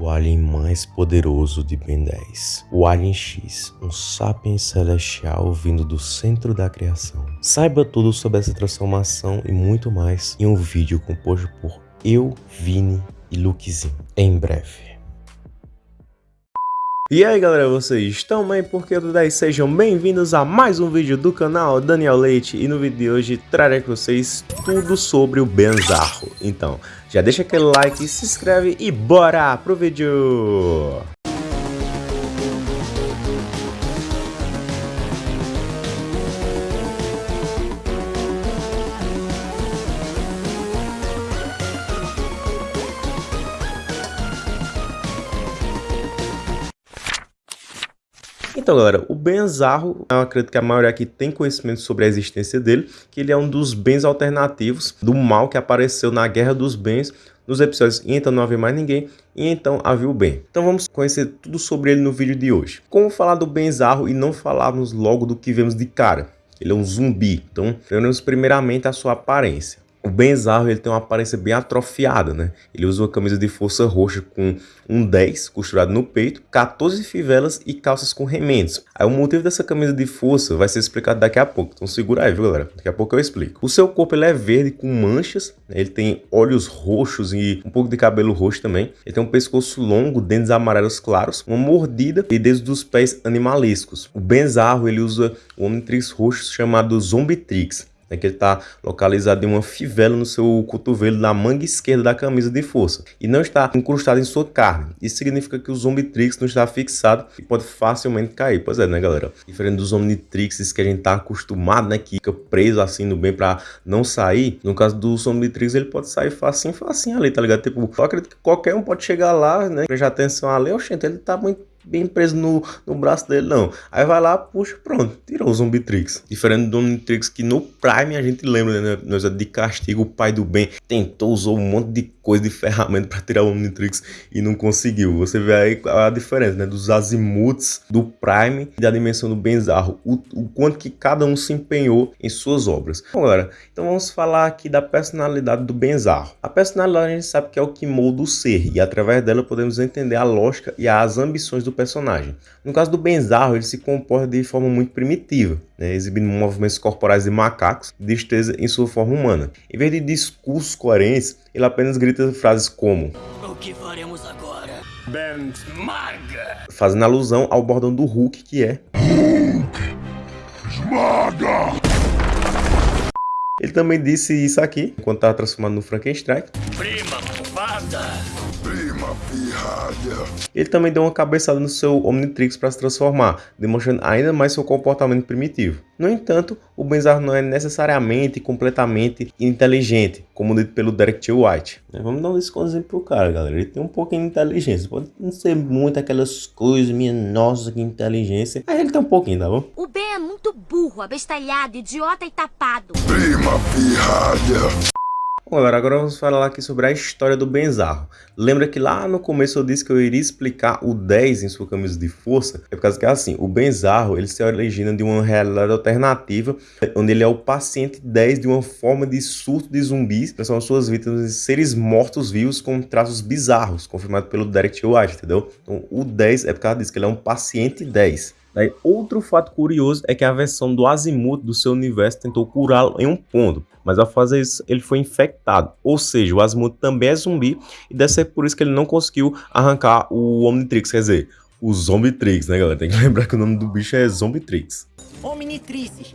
o alien mais poderoso de Ben 10. O Alien X, um sapiens celestial vindo do centro da criação. Saiba tudo sobre essa transformação e muito mais em um vídeo composto por eu, Vini e Lukezinho, em breve. E aí galera, vocês estão bem? Porque tudo 10 sejam bem-vindos a mais um vídeo do canal Daniel Leite e no vídeo de hoje trarei com vocês tudo sobre o Benzarro. Então, já deixa aquele like, se inscreve e bora pro vídeo! Então, galera, o Benzarro, eu acredito que a maioria aqui tem conhecimento sobre a existência dele, que ele é um dos bens alternativos do mal que apareceu na Guerra dos Bens, nos episódios E então não havia mais ninguém e então havia o bem. Então vamos conhecer tudo sobre ele no vídeo de hoje. Como falar do Benzarro e não falarmos logo do que vemos de cara? Ele é um zumbi, então veremos primeiramente a sua aparência. O Benzarro ele tem uma aparência bem atrofiada, né? Ele usa uma camisa de força roxa com um 10 costurado no peito, 14 fivelas e calças com remendos. Aí o motivo dessa camisa de força vai ser explicado daqui a pouco, então segura aí, viu galera? Daqui a pouco eu explico. O seu corpo ele é verde com manchas, né? ele tem olhos roxos e um pouco de cabelo roxo também. Ele tem um pescoço longo, dentes amarelos claros, uma mordida e dedos dos pés animalescos. O Benzarro ele usa o Omnitrix roxo chamado Zombitrix né, que ele está localizado em uma fivela no seu cotovelo na manga esquerda da camisa de força e não está incrustado em sua carne. Isso significa que o Zombitrix não está fixado e pode facilmente cair. Pois é, né, galera? Diferente dos Omnitrixes que a gente está acostumado, né, que fica preso assim no bem para não sair, no caso do Zombitrix ele pode sair facinho, facinho ali, tá ligado? Tipo, eu acredito que qualquer um pode chegar lá, né, prestar atenção ali, oxente, ele tá muito bem preso no, no braço dele, não. Aí vai lá, puxa, pronto, tirou o Zombitrix. Diferente do Omnitrix, que no Prime a gente lembra, né? Nós é de castigo, o pai do bem tentou, usou um monte de coisa de ferramenta para tirar o Omnitrix e não conseguiu. Você vê aí a diferença, né? Dos azimuts do Prime e da dimensão do Benzarro. O, o quanto que cada um se empenhou em suas obras. Bom, galera, então vamos falar aqui da personalidade do Benzarro. A personalidade a gente sabe que é o que molda o ser e através dela podemos entender a lógica e as ambições do personagem. No caso do Benzarro, ele se comporta de forma muito primitiva, né, exibindo movimentos corporais de macacos de destreza em sua forma humana. Em vez de discursos coerentes, ele apenas grita frases como O que faremos agora? Benzmaga! Fazendo alusão ao bordão do Hulk, que é Hulk! Esmaga! Ele também disse isso aqui, enquanto estava transformado no Frankenstein. Prima! Ele também deu uma cabeçada no seu Omnitrix para se transformar, demonstrando ainda mais seu comportamento primitivo. No entanto, o Benzar não é necessariamente completamente inteligente, como dito pelo Derek T. White. É, vamos dar um exemplo pro cara, galera. Ele tem um pouquinho de inteligência. Pode não ser muito aquelas coisas, minha nossa, que inteligência. Mas ele tem um pouquinho, tá bom? O Ben é muito burro, abestalhado, idiota e tapado. Prima pirralha. Bom, galera, agora vamos falar aqui sobre a história do Benzarro. Lembra que lá no começo eu disse que eu iria explicar o 10 em sua camisa de força? É por causa que é assim, o Benzarro, ele se origina de uma realidade alternativa, onde ele é o paciente 10 de uma forma de surto de zumbis, que são suas vítimas de seres mortos-vivos com traços bizarros, confirmado pelo Derek White, entendeu? Então o 10 é por causa disso, que ele é um paciente 10. Daí, outro fato curioso é que a versão do Azimuth do seu universo tentou curá-lo em um ponto, mas ao fazer isso ele foi infectado, ou seja, o Azimuth também é zumbi e deve ser por isso que ele não conseguiu arrancar o Omnitrix, quer dizer, o Zombitrix, né galera? Tem que lembrar que o nome do bicho é Zombitrix. Omnitrix.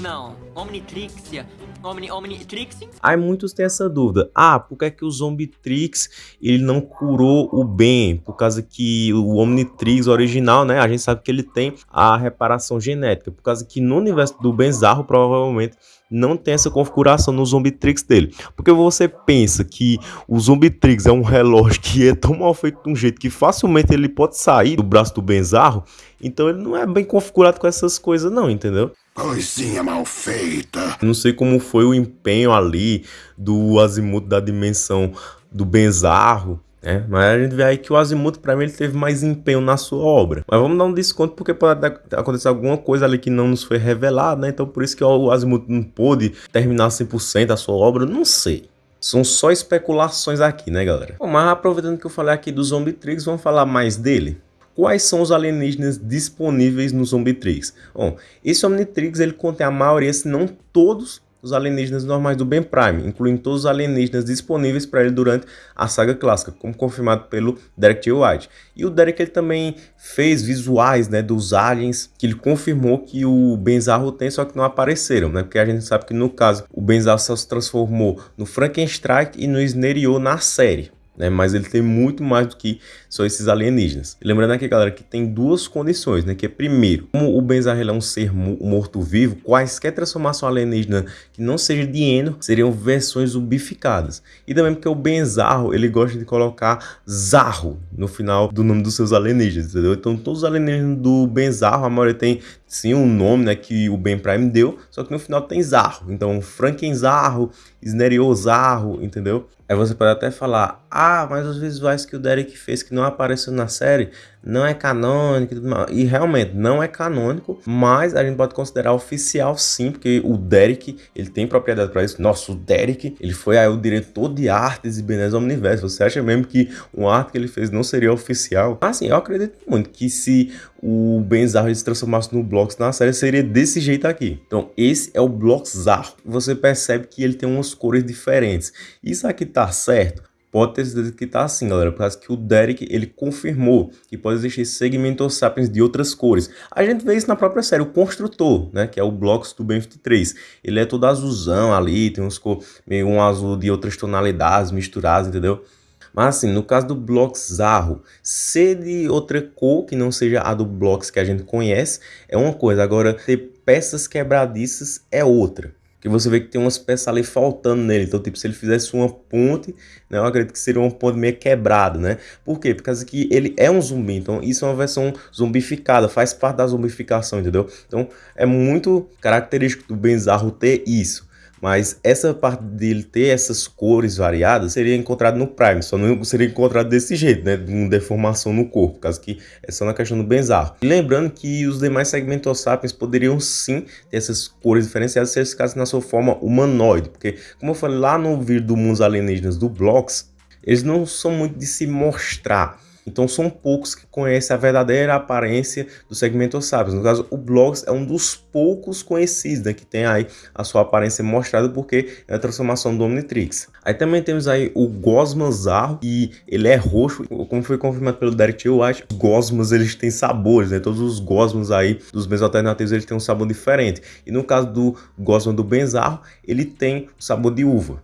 Não, Omnitrixia. Omni, Omnitrixing? Aí muitos têm essa dúvida. Ah, por que é que o Zombitrix ele não curou o bem? Por causa que o Omnitrix original, né? A gente sabe que ele tem a reparação genética. Por causa que no universo do Benzarro, provavelmente, não tem essa configuração no Zombitrix dele. Porque você pensa que o Zombitrix é um relógio que é tão mal feito de um jeito que facilmente ele pode sair do braço do Benzarro, então ele não é bem configurado com essas coisas não, entendeu? Coisinha mal feita. Não sei como foi o empenho ali do Azimuth da dimensão do Benzarro, é, mas a gente vê aí que o Azimuth, para mim, ele teve mais empenho na sua obra. Mas vamos dar um desconto porque pode acontecer alguma coisa ali que não nos foi revelada, né? Então por isso que o Azimuth não pôde terminar 100% a sua obra, não sei. São só especulações aqui, né, galera? Bom, mas aproveitando que eu falei aqui do Zombitrix, vamos falar mais dele. Quais são os alienígenas disponíveis no Zombitrix? Bom, esse Omnitrix ele contém a maioria, se não todos, os alienígenas normais do Ben Prime, incluindo todos os alienígenas disponíveis para ele durante a saga clássica, como confirmado pelo Derek T. White. E o Derek ele também fez visuais né, dos aliens que ele confirmou que o Benzarro tem, só que não apareceram, né? Porque a gente sabe que no caso o Benzarro só se transformou no Frankenstein e no Sneriot na série né? Mas ele tem muito mais do que só esses alienígenas. Lembrando aqui, galera, que tem duas condições, né? Que é primeiro, como o Benzarrel é um ser morto-vivo, quaisquer transformação alienígena que não seja de Eno seriam versões zumbificadas. E também porque o Benzarro, ele gosta de colocar Zarro no final do nome dos seus alienígenas, entendeu? Então todos os alienígenas do Benzarro, a maioria tem sim um nome né, que o Ben Prime deu, só que no final tem Zarro. Então, Frankenzarro, Sneriozarro, entendeu? Aí você pode até falar, ah, mas os visuais que o Derek fez que não apareceu na série não é canônico e realmente não é canônico, mas a gente pode considerar oficial sim, porque o Derek, ele tem propriedade para isso. Nossa, o Derek, ele foi aí o diretor de artes e Benés Omniverse. Você acha mesmo que um arte que ele fez não seria oficial? Assim, eu acredito muito que se o Benzarro se transformasse no Blocks na série, seria desse jeito aqui. Então, esse é o Bloxarro. Você percebe que ele tem umas cores diferentes. Isso aqui tá certo? Pode ter certeza que tá assim, galera, por causa que o Derek, ele confirmou que pode existir segmentos sapiens de outras cores. A gente vê isso na própria série, o Construtor, né, que é o Blocks do Ben 23. Ele é todo azulzão ali, tem uns cor, meio um azul de outras tonalidades misturadas, entendeu? Mas assim, no caso do Blocks Zarro, ser de outra cor que não seja a do Blocks que a gente conhece é uma coisa, agora ter peças quebradiças é outra que você vê que tem umas peças ali faltando nele. Então, tipo, se ele fizesse uma ponte, né, eu acredito que seria uma ponte meio quebrada, né? Por quê? Por causa que ele é um zumbi, então isso é uma versão zumbificada, faz parte da zumbificação, entendeu? Então, é muito característico do Benzarro ter isso. Mas essa parte dele ter essas cores variadas seria encontrado no Prime, só não seria encontrado desse jeito, né? Com deformação no corpo, causa que é só na questão do Benzarro. E lembrando que os demais segmentos sapiens poderiam sim ter essas cores diferenciadas se eles ficassem na sua forma humanoide, porque como eu falei lá no vídeo do Mundos Alienígenas do Blocks, eles não são muito de se mostrar então são poucos que conhecem a verdadeira aparência do segmento sapiens. No caso, o Blogs é um dos poucos conhecidos né, que tem aí a sua aparência mostrada porque é a transformação do Omnitrix. Aí também temos aí o Gosmazarro e ele é roxo, como foi confirmado pelo Derek. White. Os Gosmas eles têm sabores, né? Todos os Gosmas aí dos meios alternativos eles têm um sabor diferente. E no caso do Gosma do Benzarro, ele tem o sabor de uva.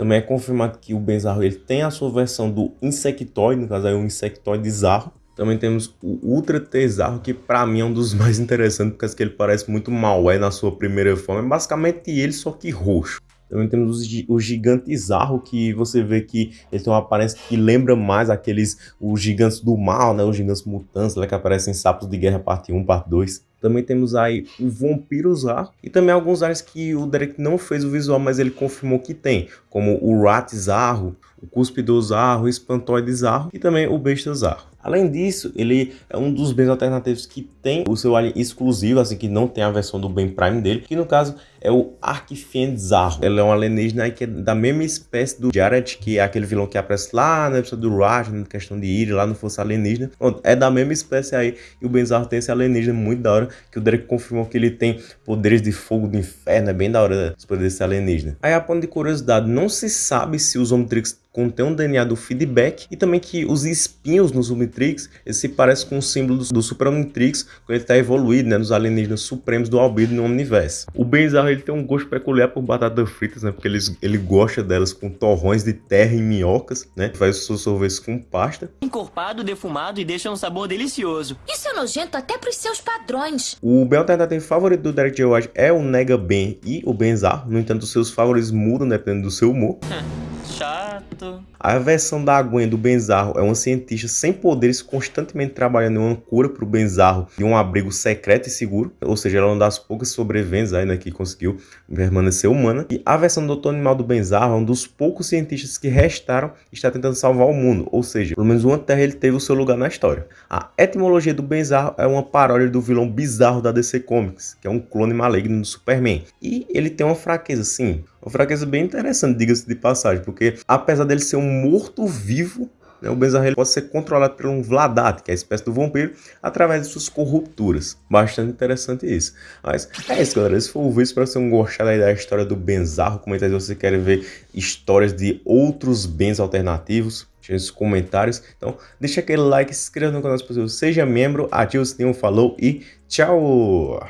Também é confirmado que o Benzarro ele tem a sua versão do Insectoid, no caso aí o Insectoid Zarro. Também temos o Ultra T-Zarro, que para mim é um dos mais interessantes, porque ele parece muito mal é na sua primeira forma. É basicamente ele, só que roxo. Também temos o Gigante Zarro, que você vê que ele tem uma aparência que lembra mais aqueles os gigantes do mal, né? Os gigantes mutantes, né? que aparecem em Sapos de Guerra parte 1, parte 2. Também temos aí o Vampirozar e também alguns áreas que o Derek não fez o visual, mas ele confirmou que tem, como o Ratizarro, o Cuspidozarro, o Espantoidezarro e também o Bestazarro. Além disso, ele é um dos bens alternativos que tem o seu alien exclusivo, assim que não tem a versão do Ben Prime dele, que no caso é o Arquifienzarro. Ele é um alienígena que é da mesma espécie do Jared, que é aquele vilão que aparece lá na episódio do Raj, na questão de Iri, lá no Força Alienígena. é da mesma espécie aí, e o Benzarro tem esse alienígena muito da hora, que o Derek confirmou que ele tem poderes de fogo do inferno, é bem da hora os poderes alienígena. Aí a ponto de curiosidade, não se sabe se os Omnitrix contém um DNA do feedback e também que os espinhos no Omnitrix se parecem com o símbolo do, do Super Omnitrix quando ele está evoluído né, nos alienígenas supremos do Albedo no Omniverse. O Benzarro ele tem um gosto peculiar por batatas fritas, né, porque ele, ele gosta delas com torrões de terra e minhocas, né, faz os seus sorvetes com pasta. Encorpado, defumado e deixa um sabor delicioso. Isso é nojento até para os seus padrões. O bem alternativo favorito do Derek J. White é o Nega Ben e o Benzarro, no entanto seus favoritos mudam dependendo do seu humor. A versão da Gwen do Benzarro é uma cientista sem poderes constantemente trabalhando em uma cura para o Benzarro de um abrigo secreto e seguro, ou seja, ela é uma das poucas sobreviventes ainda que conseguiu permanecer humana. E a versão do Doutor Animal do Benzarro é um dos poucos cientistas que restaram e está tentando salvar o mundo, ou seja, pelo menos uma Terra ele teve o seu lugar na história. A etimologia do Benzarro é uma paródia do vilão bizarro da DC Comics, que é um clone maligno do Superman. E ele tem uma fraqueza, sim, uma fraqueza bem interessante, diga-se de passagem, porque apesar dele ser um morto-vivo, né, o Benzarro pode ser controlado por um Vladat, que é a espécie do vampiro, através de suas corrupturas. Bastante interessante isso. Mas é isso, galera. Esse foi o vídeo. Espero que vocês tenham gostado da história do Benzarro. Comenta aí se você quer ver histórias de outros bens alternativos. Nos comentários. Então, deixa aquele like, se inscreva no canal se possível, seja membro, ative o sininho, falou e tchau!